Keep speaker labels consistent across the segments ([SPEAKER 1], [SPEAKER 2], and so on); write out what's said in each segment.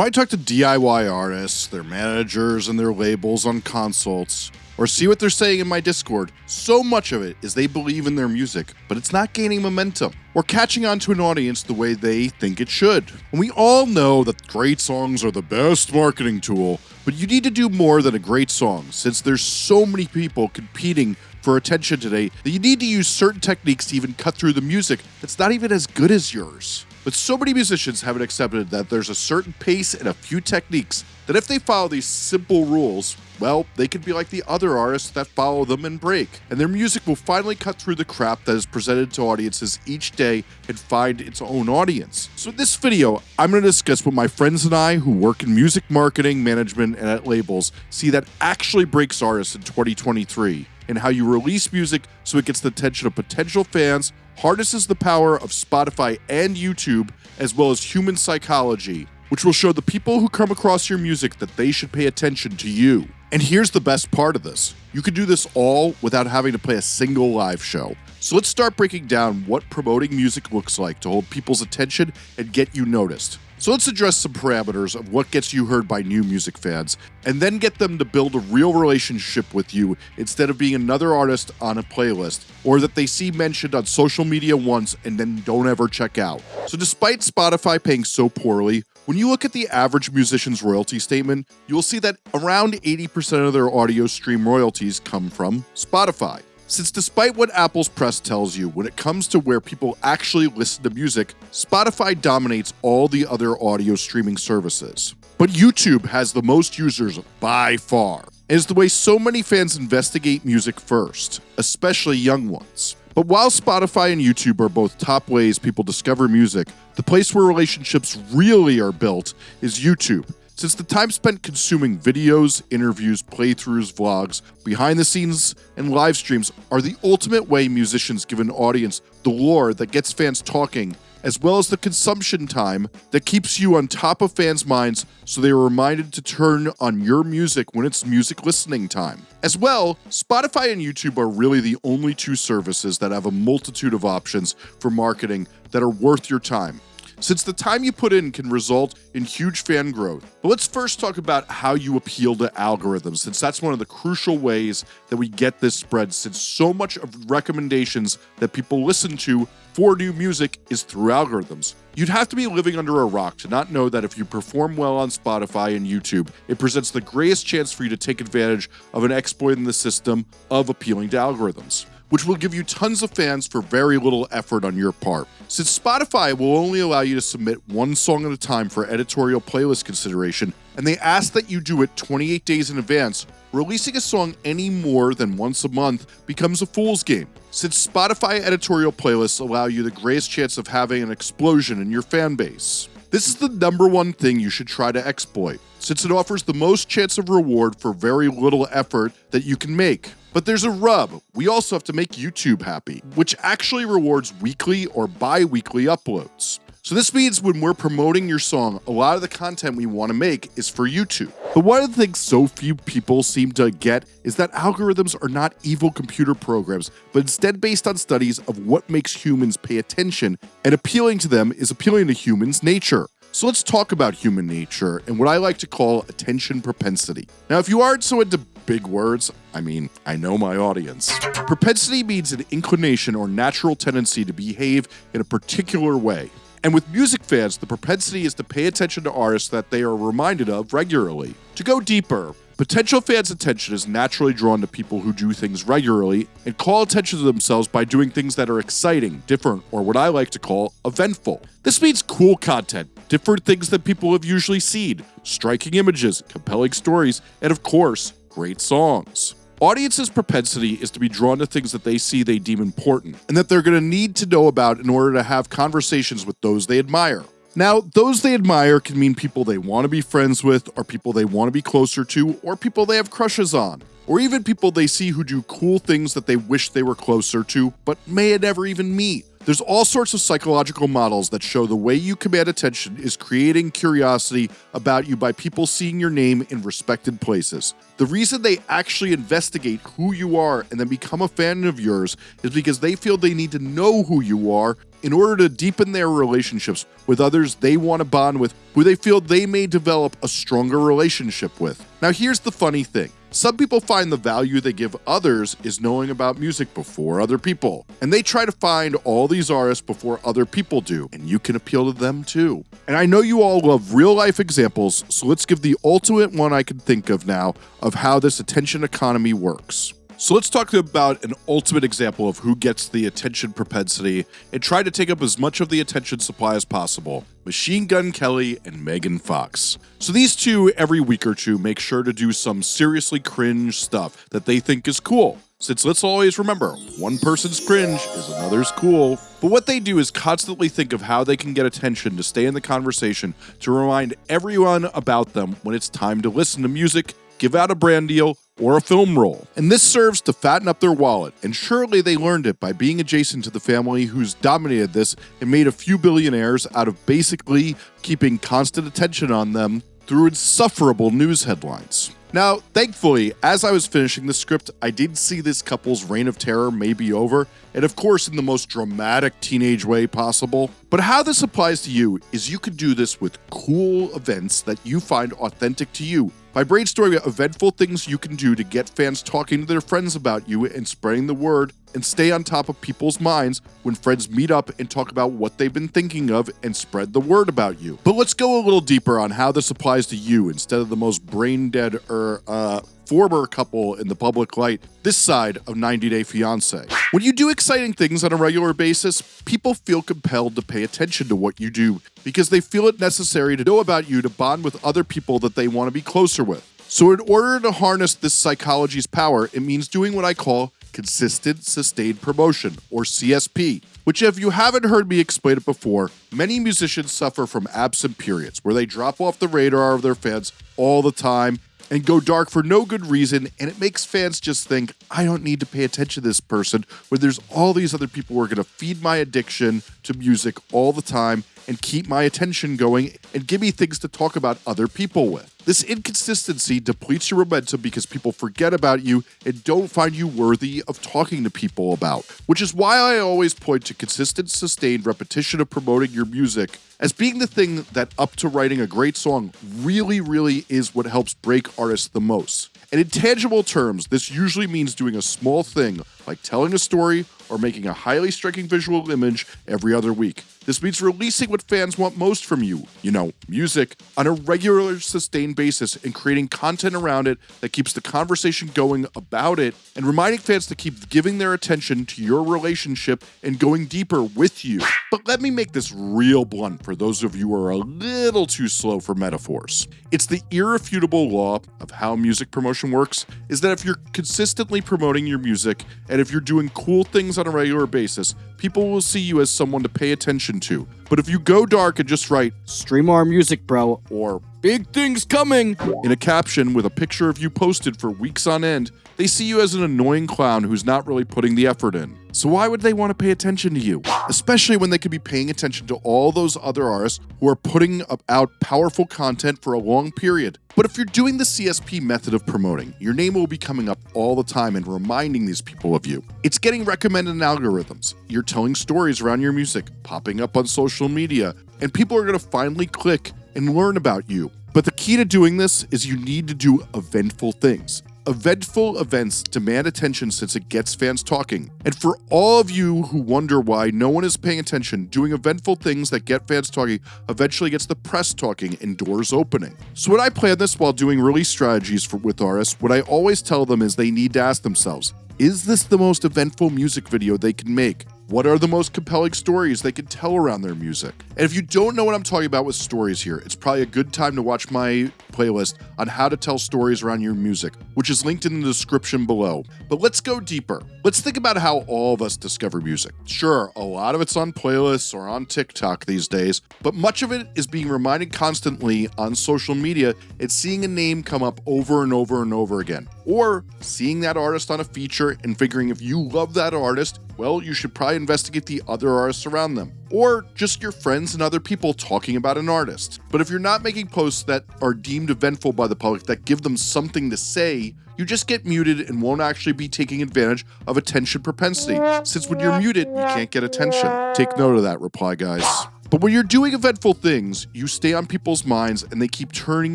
[SPEAKER 1] I talk to DIY artists, their managers, and their labels on consults, or see what they're saying in my Discord, so much of it is they believe in their music, but it's not gaining momentum or catching on to an audience the way they think it should. And we all know that great songs are the best marketing tool, but you need to do more than a great song since there's so many people competing for attention today that you need to use certain techniques to even cut through the music that's not even as good as yours. But so many musicians haven't accepted that there's a certain pace and a few techniques that if they follow these simple rules, well, they could be like the other artists that follow them and break, and their music will finally cut through the crap that is presented to audiences each day and find its own audience. So in this video, I'm going to discuss what my friends and I who work in music marketing, management, and at labels see that actually breaks artists in 2023 and how you release music so it gets the attention of potential fans, harnesses the power of Spotify and YouTube, as well as human psychology, which will show the people who come across your music that they should pay attention to you. And here's the best part of this you can do this all without having to play a single live show. So let's start breaking down what promoting music looks like to hold people's attention and get you noticed. So let's address some parameters of what gets you heard by new music fans, and then get them to build a real relationship with you instead of being another artist on a playlist, or that they see mentioned on social media once and then don't ever check out. So despite Spotify paying so poorly, when you look at the average musician's royalty statement, you will see that around 80% of their audio stream royalties come from Spotify. Since despite what Apple's press tells you, when it comes to where people actually listen to music, Spotify dominates all the other audio streaming services. But YouTube has the most users by far, and is the way so many fans investigate music first, especially young ones. But while Spotify and YouTube are both top ways people discover music, the place where relationships really are built is YouTube, since the time spent consuming videos, interviews, playthroughs, vlogs, behind the scenes, and live streams are the ultimate way musicians give an audience the lore that gets fans talking, as well as the consumption time that keeps you on top of fans' minds so they are reminded to turn on your music when it's music listening time. As well, Spotify and YouTube are really the only two services that have a multitude of options for marketing that are worth your time since the time you put in can result in huge fan growth. But let's first talk about how you appeal to algorithms, since that's one of the crucial ways that we get this spread, since so much of recommendations that people listen to for new music is through algorithms. You'd have to be living under a rock to not know that if you perform well on Spotify and YouTube, it presents the greatest chance for you to take advantage of an exploit in the system of appealing to algorithms which will give you tons of fans for very little effort on your part. Since Spotify will only allow you to submit one song at a time for editorial playlist consideration, and they ask that you do it 28 days in advance, releasing a song any more than once a month becomes a fool's game. Since Spotify editorial playlists allow you the greatest chance of having an explosion in your fan base. This is the number one thing you should try to exploit, since it offers the most chance of reward for very little effort that you can make. But there's a rub. We also have to make YouTube happy, which actually rewards weekly or bi weekly uploads. So this means when we're promoting your song, a lot of the content we want to make is for YouTube. But one of the things so few people seem to get is that algorithms are not evil computer programs, but instead based on studies of what makes humans pay attention, and appealing to them is appealing to humans' nature. So let's talk about human nature and what I like to call attention propensity. Now, if you aren't so into big words, I mean, I know my audience. Propensity means an inclination or natural tendency to behave in a particular way. And with music fans, the propensity is to pay attention to artists that they are reminded of regularly. To go deeper, Potential fans' attention is naturally drawn to people who do things regularly and call attention to themselves by doing things that are exciting, different, or what I like to call eventful. This means cool content, different things that people have usually seen, striking images, compelling stories, and of course, great songs. Audiences' propensity is to be drawn to things that they see they deem important and that they're going to need to know about in order to have conversations with those they admire. Now, those they admire can mean people they want to be friends with, or people they want to be closer to, or people they have crushes on, or even people they see who do cool things that they wish they were closer to, but may never even meet. There's all sorts of psychological models that show the way you command attention is creating curiosity about you by people seeing your name in respected places. The reason they actually investigate who you are and then become a fan of yours is because they feel they need to know who you are in order to deepen their relationships with others they want to bond with who they feel they may develop a stronger relationship with. Now, here's the funny thing some people find the value they give others is knowing about music before other people, and they try to find all these artists before other people do, and you can appeal to them too. And I know you all love real life examples, so let's give the ultimate one I can think of now of how this attention economy works. So let's talk about an ultimate example of who gets the attention propensity and try to take up as much of the attention supply as possible. Machine Gun Kelly and Megan Fox. So these two, every week or two, make sure to do some seriously cringe stuff that they think is cool. Since let's always remember, one person's cringe is another's cool. But what they do is constantly think of how they can get attention to stay in the conversation to remind everyone about them when it's time to listen to music, give out a brand deal, or a film role. And this serves to fatten up their wallet, and surely they learned it by being adjacent to the family who's dominated this and made a few billionaires out of basically keeping constant attention on them through insufferable news headlines. Now, thankfully, as I was finishing the script, I did see this couple's reign of terror may be over, and of course, in the most dramatic teenage way possible. But how this applies to you is you could do this with cool events that you find authentic to you by brainstorming eventful things you can do to get fans talking to their friends about you and spreading the word and stay on top of people's minds when friends meet up and talk about what they've been thinking of and spread the word about you. But let's go a little deeper on how this applies to you instead of the most brain dead or uh, former couple in the public light this side of 90 Day Fiance. When you do exciting things on a regular basis, people feel compelled to pay attention to what you do because they feel it necessary to know about you to bond with other people that they want to be closer with. So, in order to harness this psychology's power, it means doing what I call consistent sustained promotion, or CSP, which, if you haven't heard me explain it before, many musicians suffer from absent periods where they drop off the radar of their fans all the time and go dark for no good reason, and it makes fans just think, I don't need to pay attention to this person, when there's all these other people who are going to feed my addiction to music all the time and keep my attention going and give me things to talk about other people with. This inconsistency depletes your momentum because people forget about you and don't find you worthy of talking to people about, which is why I always point to consistent, sustained repetition of promoting your music as being the thing that, up to writing a great song, really, really is what helps break artists the most. And in tangible terms, this usually means doing a small thing like telling a story or making a highly striking visual image every other week. This means releasing what fans want most from you, you know, music, on a regular, sustained basis and creating content around it that keeps the conversation going about it and reminding fans to keep giving their attention to your relationship and going deeper with you. But let me make this real blunt for those of you who are a little too slow for metaphors. It's the irrefutable law of how music promotion works is that if you're consistently promoting your music and if you're doing cool things on a regular basis, people will see you as someone to pay attention to. But if you go dark and just write,
[SPEAKER 2] Stream our music, bro.
[SPEAKER 1] or big things coming in a caption with a picture of you posted for weeks on end, they see you as an annoying clown who's not really putting the effort in. So why would they want to pay attention to you? Especially when they could be paying attention to all those other artists who are putting out powerful content for a long period. But if you're doing the CSP method of promoting, your name will be coming up all the time and reminding these people of you. It's getting recommended in algorithms. You're telling stories around your music, popping up on social media, and people are going to finally click and learn about you. But the key to doing this is you need to do eventful things. Eventful events demand attention since it gets fans talking. And for all of you who wonder why no one is paying attention, doing eventful things that get fans talking eventually gets the press talking and doors opening. So when I plan this while doing release strategies for, with artists, what I always tell them is they need to ask themselves, is this the most eventful music video they can make? What are the most compelling stories they can tell around their music? And if you don't know what I'm talking about with stories here, it's probably a good time to watch my playlist on how to tell stories around your music, which is linked in the description below. But let's go deeper. Let's think about how all of us discover music. Sure, a lot of it's on playlists or on TikTok these days, but much of it is being reminded constantly on social media and seeing a name come up over and over and over again. Or seeing that artist on a feature and figuring if you love that artist, well, you should probably investigate the other artists around them, or just your friends and other people talking about an artist. But if you're not making posts that are deemed eventful by the public that give them something to say, you just get muted and won't actually be taking advantage of attention propensity, since when you're muted, you can't get attention. Take note of that reply, guys. But when you're doing eventful things, you stay on people's minds and they keep turning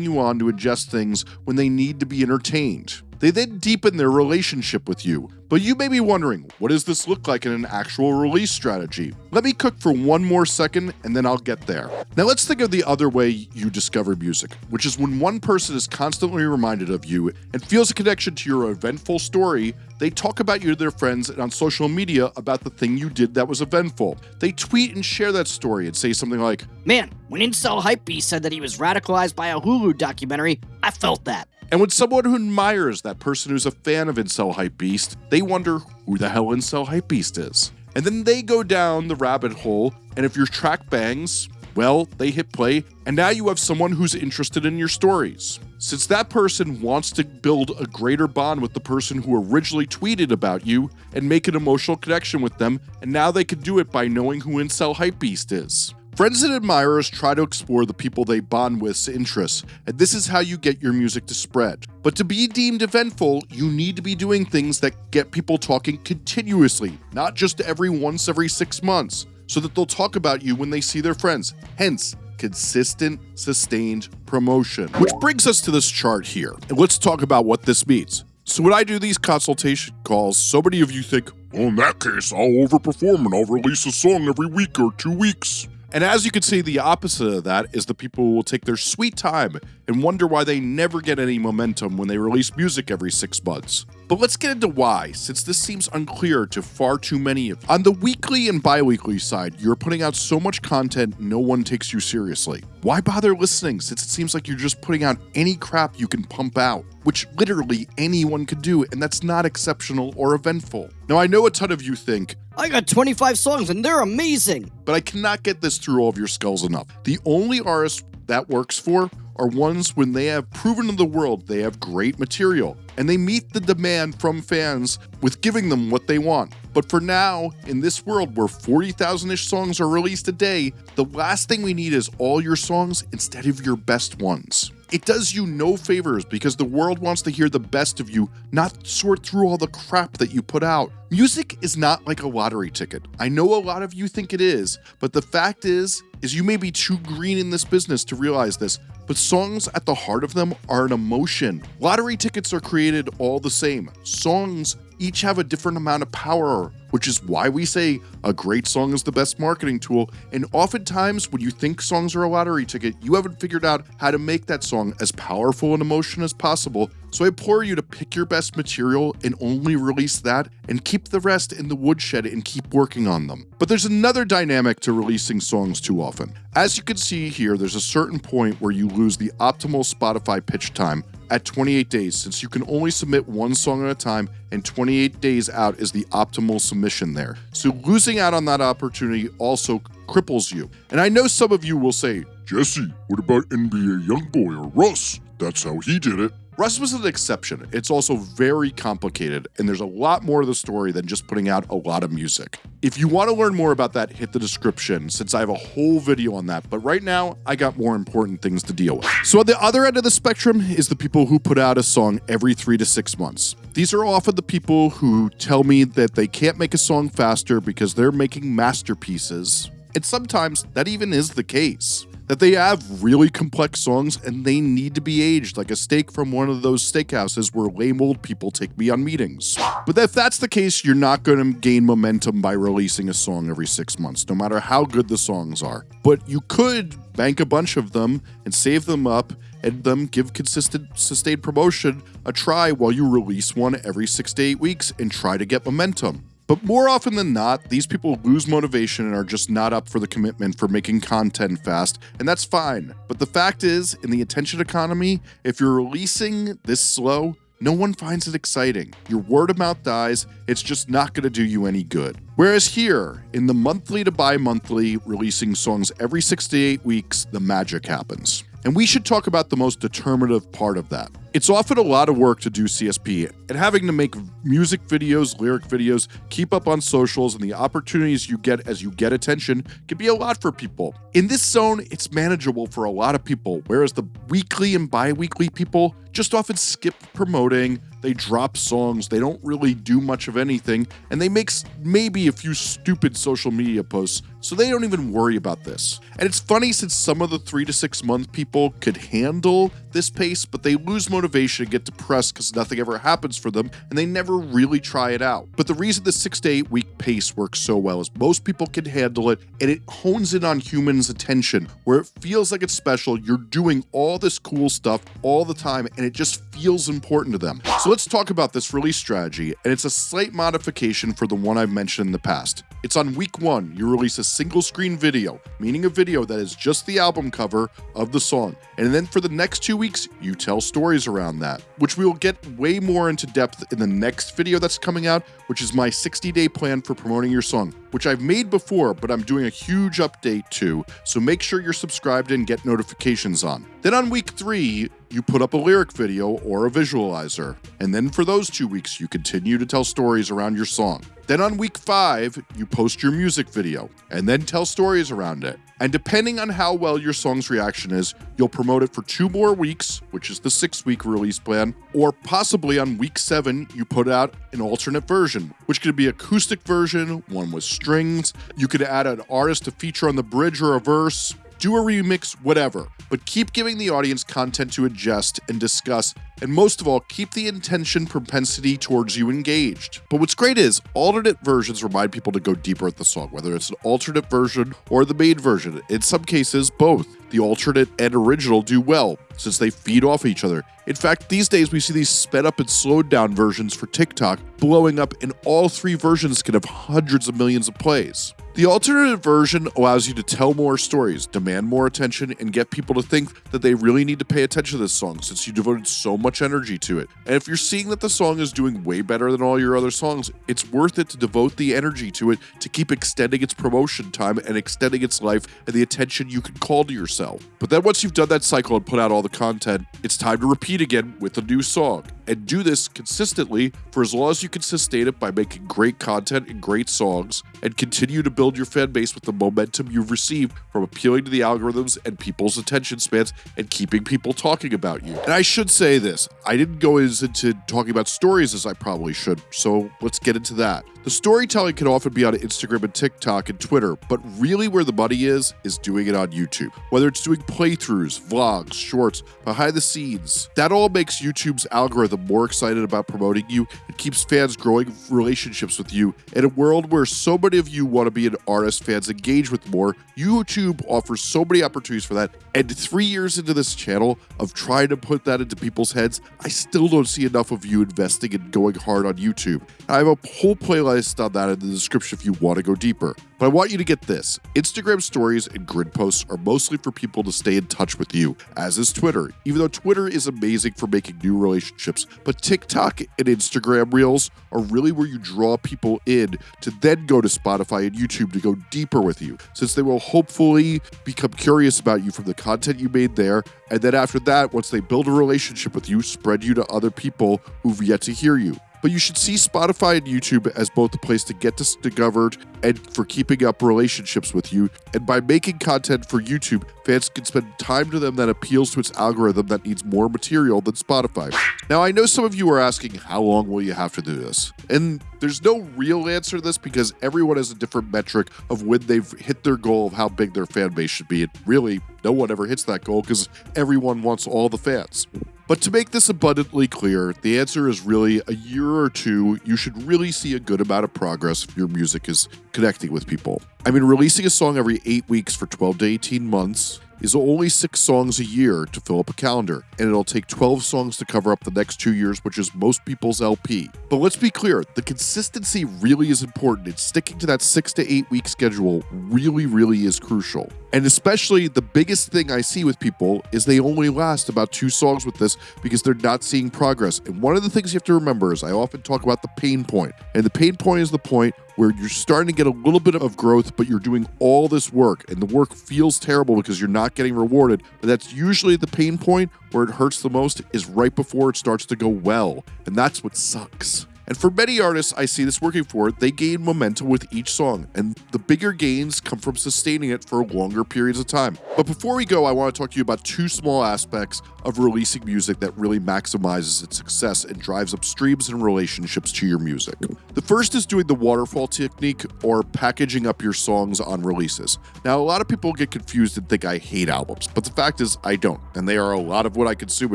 [SPEAKER 1] you on to adjust things when they need to be entertained. They then deepen their relationship with you. But you may be wondering, what does this look like in an actual release strategy? Let me cook for one more second and then I'll get there. Now let's think of the other way you discover music, which is when one person is constantly reminded of you and feels a connection to your eventful story, they talk about you to their friends and on social media about the thing you did that was eventful. They tweet and share that story and say something like,
[SPEAKER 2] Man, when Incel Hypebeast said that he was radicalized by a Hulu documentary, I felt that.
[SPEAKER 1] And when someone who admires that person who's a fan of Incel Hypebeast, they wonder who the hell Incel Hypebeast is. And then they go down the rabbit hole, and if your track bangs, well, they hit play, and now you have someone who's interested in your stories. Since that person wants to build a greater bond with the person who originally tweeted about you and make an emotional connection with them, and now they can do it by knowing who Incel Hypebeast is. Friends and admirers try to explore the people they bond with's interests, and this is how you get your music to spread. But to be deemed eventful, you need to be doing things that get people talking continuously, not just every once every six months, so that they'll talk about you when they see their friends. Hence, consistent, sustained promotion. Which brings us to this chart here, and let's talk about what this means. So when I do these consultation calls, so many of you think, well, in that case, I'll overperform and I'll release a song every week or two weeks. And as you can see, the opposite of that is the people who will take their sweet time and wonder why they never get any momentum when they release music every six months. But let's get into why, since this seems unclear to far too many of you. On the weekly and bi weekly side, you're putting out so much content no one takes you seriously. Why bother listening since it seems like you're just putting out any crap you can pump out? Which literally anyone could do, and that's not exceptional or eventful. Now, I know a ton of you think,
[SPEAKER 2] I got 25 songs and they're amazing.
[SPEAKER 1] but I cannot get this through all of your skulls enough. The only artists that works for are ones when they have proven to the world they have great material and they meet the demand from fans with giving them what they want. But for now, in this world where 40,000 ish songs are released a day, the last thing we need is all your songs instead of your best ones. It does you no favors because the world wants to hear the best of you, not sort through all the crap that you put out. Music is not like a lottery ticket. I know a lot of you think it is, but the fact is is you may be too green in this business to realize this, but songs at the heart of them are an emotion. Lottery tickets are created all the same. Songs each have a different amount of power, which is why we say a great song is the best marketing tool. And oftentimes, when you think songs are a lottery ticket, you haven't figured out how to make that song as powerful an emotion as possible. So I implore you to pick your best material and only release that and keep the rest in the woodshed and keep working on them. But there's another dynamic to releasing songs too often. As you can see here, there's a certain point where you lose the optimal Spotify pitch time at 28 days since you can only submit one song at a time and 28 days out is the optimal submission there. So losing out on that opportunity also cripples you. And I know some of you will say, Jesse, what about NBA Youngboy or Russ? That's how he did it. Russ was an exception. It's also very complicated, and there's a lot more to the story than just putting out a lot of music. If you want to learn more about that, hit the description since I have a whole video on that. But right now, I got more important things to deal with. So, on the other end of the spectrum is the people who put out a song every three to six months. These are often the people who tell me that they can't make a song faster because they're making masterpieces. And sometimes that even is the case that they have really complex songs and they need to be aged like a steak from one of those steakhouses where lame old people take me on meetings. But if that's the case, you're not going to gain momentum by releasing a song every six months, no matter how good the songs are. But you could bank a bunch of them and save them up and them give consistent sustained promotion a try while you release one every six to eight weeks and try to get momentum. But more often than not, these people lose motivation and are just not up for the commitment for making content fast, and that's fine. But the fact is, in the attention economy, if you're releasing this slow, no one finds it exciting. Your word of mouth dies, it's just not going to do you any good. Whereas here, in the monthly to bi monthly, releasing songs every six to eight weeks, the magic happens. And we should talk about the most determinative part of that. It's often a lot of work to do CSP, and having to make music videos, lyric videos, keep up on socials, and the opportunities you get as you get attention can be a lot for people. In this zone, it's manageable for a lot of people, whereas the weekly and bi weekly people just often skip promoting, they drop songs, they don't really do much of anything, and they make maybe a few stupid social media posts, so they don't even worry about this. And it's funny since some of the three to six month people could handle this pace, but they lose motivation and get depressed because nothing ever happens for them, and they never really try it out. But the reason the six to eight week pace works so well is most people can handle it, and it hones in on humans' attention, where it feels like it's special, you're doing all this cool stuff all the time, and it just feels important to them. So let's talk about this release strategy, and it's a slight modification for the one I've mentioned in the past. It's on week one, you release a single screen video, meaning a video that is just the album cover of the song. And then for the next two weeks, you tell stories around that, which we will get way more into depth in the next video that's coming out, which is my 60 day plan for promoting your song, which I've made before, but I'm doing a huge update to. So make sure you're subscribed and get notifications on. Then on week three, you put up a lyric video or a visualizer. And then for those two weeks, you continue to tell stories around your song. Then on week five, you post your music video and then tell stories around it. And depending on how well your song's reaction is, you'll promote it for two more weeks, which is the six week release plan, or possibly on week seven, you put out an alternate version, which could be acoustic version, one with strings. You could add an artist to feature on the bridge or a verse, do a remix, whatever. But keep giving the audience content to adjust and discuss, and most of all, keep the attention propensity towards you engaged. But what's great is alternate versions remind people to go deeper at the song, whether it's an alternate version or the main version. In some cases, both. The alternate and original do well, since they feed off each other. In fact, these days we see these sped up and slowed down versions for TikTok blowing up, and all three versions can have hundreds of millions of plays. The alternative version allows you to tell more stories, demand more attention, and get people to think that they really need to pay attention to this song since you devoted so much energy to it. And if you're seeing that the song is doing way better than all your other songs, it's worth it to devote the energy to it to keep extending its promotion time and extending its life and the attention you can call to yourself. But then once you've done that cycle and put out all the content, it's time to repeat again with a new song. And do this consistently for as long as you can sustain it by making great content and great songs and continue to build your fan base with the momentum you've received from appealing to the algorithms and people's attention spans and keeping people talking about you. And I should say this I didn't go into talking about stories as I probably should, so let's get into that. The storytelling can often be on Instagram and TikTok and Twitter, but really where the money is, is doing it on YouTube. Whether it's doing playthroughs, vlogs, shorts, behind the scenes, that all makes YouTube's algorithm more excited about promoting you and keeps fans growing relationships with you. In a world where so many of you want to be an artist fans engage with more, YouTube offers so many opportunities for that. And three years into this channel of trying to put that into people's heads, I still don't see enough of you investing and going hard on YouTube. I have a whole playlist on that in the description if you want to go deeper. But I want you to get this Instagram stories and grid posts are mostly for people to stay in touch with you, as is Twitter, even though Twitter is amazing for making new relationships. But TikTok and Instagram Reels are really where you draw people in to then go to Spotify and YouTube to go deeper with you, since they will hopefully become curious about you from the content you made there. And then after that, once they build a relationship with you, spread you to other people who've yet to hear you but you should see Spotify and YouTube as both a place to get discovered and for keeping up relationships with you. And by making content for YouTube, fans can spend time to them that appeals to its algorithm that needs more material than Spotify. Now, I know some of you are asking, how long will you have to do this? And there's no real answer to this because everyone has a different metric of when they've hit their goal of how big their fan base should be. And really, no one ever hits that goal because everyone wants all the fans. But to make this abundantly clear, the answer is really a year or two. You should really see a good amount of progress if your music is connecting with people. I mean, releasing a song every eight weeks for 12 to 18 months is only six songs a year to fill up a calendar, and it'll take 12 songs to cover up the next two years, which is most people's LP. But let's be clear the consistency really is important, and sticking to that six to eight week schedule really, really is crucial. And especially the biggest thing I see with people is they only last about two songs with this because they're not seeing progress. And one of the things you have to remember is I often talk about the pain point, and the pain point is the point where you're starting to get a little bit of growth, but you're doing all this work and the work feels terrible because you're not getting rewarded. But that's usually the pain point where it hurts the most is right before it starts to go well. And that's what sucks. And for many artists I see this working for, they gain momentum with each song, and the bigger gains come from sustaining it for longer periods of time. But before we go, I want to talk to you about two small aspects of releasing music that really maximizes its success and drives up streams and relationships to your music. The first is doing the waterfall technique or packaging up your songs on releases. Now, a lot of people get confused and think I hate albums, but the fact is I don't, and they are a lot of what I consume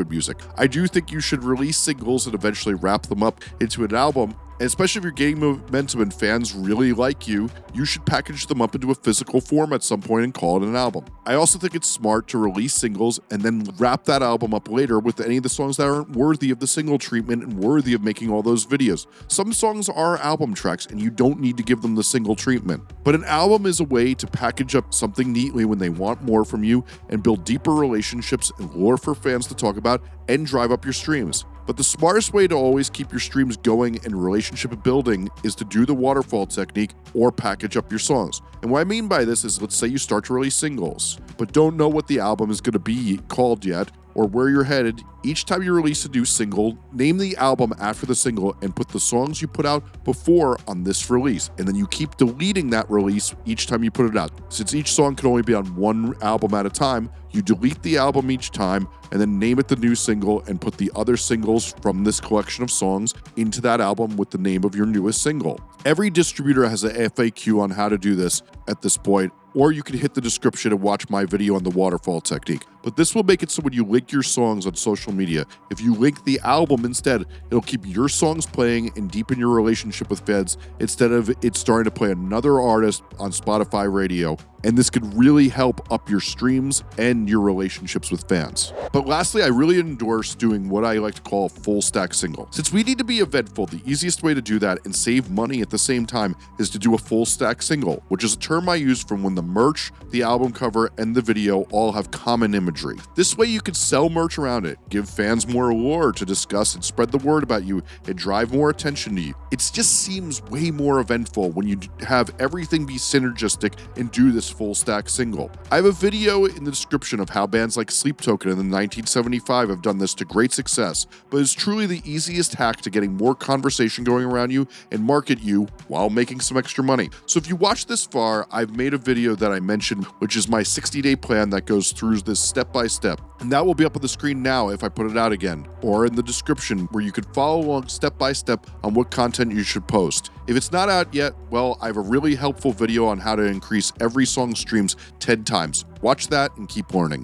[SPEAKER 1] in music. I do think you should release singles and eventually wrap them up into an album and especially if you're gaining momentum and fans really like you, you should package them up into a physical form at some point and call it an album. I also think it's smart to release singles and then wrap that album up later with any of the songs that aren't worthy of the single treatment and worthy of making all those videos. Some songs are album tracks and you don't need to give them the single treatment. But an album is a way to package up something neatly when they want more from you and build deeper relationships and lore for fans to talk about and drive up your streams. But the smartest way to always keep your streams going and relationship building is to do the waterfall technique or package up your songs. And what I mean by this is let's say you start to release singles, but don't know what the album is going to be called yet or where you're headed, each time you release a new single, name the album after the single and put the songs you put out before on this release. And then you keep deleting that release each time you put it out. Since each song can only be on one album at a time, you delete the album each time and then name it the new single and put the other singles from this collection of songs into that album with the name of your newest single. Every distributor has a FAQ on how to do this at this point, or you can hit the description and watch my video on the waterfall technique. But this will make it so when you link your songs on social media, if you link the album instead, it'll keep your songs playing and deepen your relationship with fans instead of it starting to play another artist on Spotify radio. And this could really help up your streams and your relationships with fans. But lastly, I really endorse doing what I like to call a full stack single. Since we need to be eventful, the easiest way to do that and save money at the same time is to do a full stack single, which is a term I use from when the merch, the album cover, and the video all have common imagery. This way you can sell merch around it, give fans more allure to discuss and spread the word about you and drive more attention to you. It just seems way more eventful when you have everything be synergistic and do this full stack single. I have a video in the description of how bands like Sleep Token in the 1975 have done this to great success, but it's truly the easiest hack to getting more conversation going around you and market you while making some extra money. So if you watch this far, I've made a video that I mentioned, which is my 60 day plan that goes through this step by step. And that will be up on the screen now if I put it out again, or in the description where you can follow along step by step on what content you should post. If it's not out yet, well, I have a really helpful video on how to increase every song streams 10 times. Watch that and keep learning.